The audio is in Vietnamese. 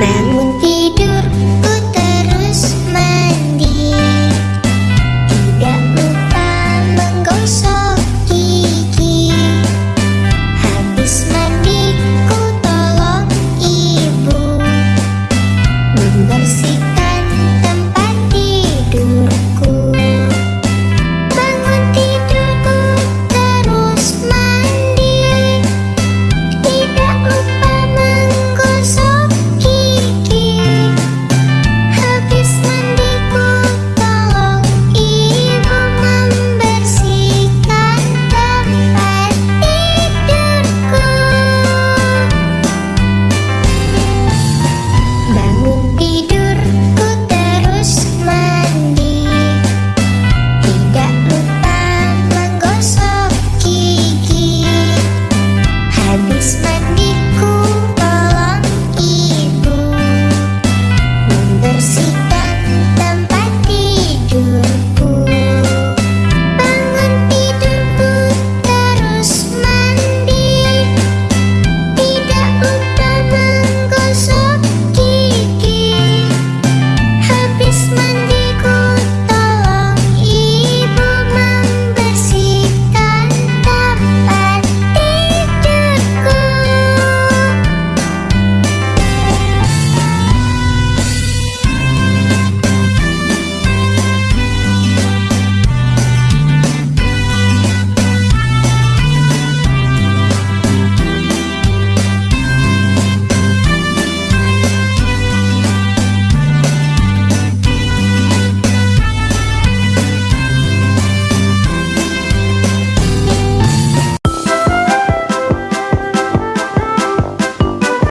bạn mình kia